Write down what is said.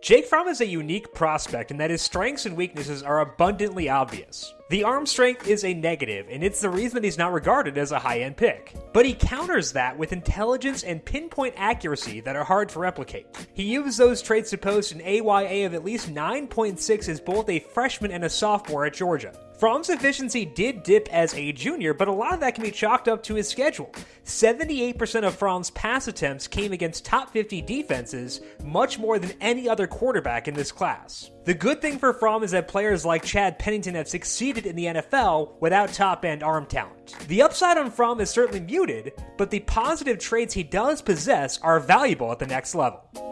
Jake Fromm is a unique prospect in that his strengths and weaknesses are abundantly obvious. The arm strength is a negative, and it's the reason that he's not regarded as a high end pick. But he counters that with intelligence and pinpoint accuracy that are hard to replicate. He used those traits to post an AYA of at least 9.6 as both a freshman and a sophomore at Georgia. Fromm's efficiency did dip as a junior, but a lot of that can be chalked up to his schedule. 78% of Fromm's pass attempts came against top 50 defenses, much more than any other quarterback in this class. The good thing for Fromm is that players like Chad Pennington have succeeded in the NFL without top end arm talent. The upside on Fromm is certainly muted, but the positive traits he does possess are valuable at the next level.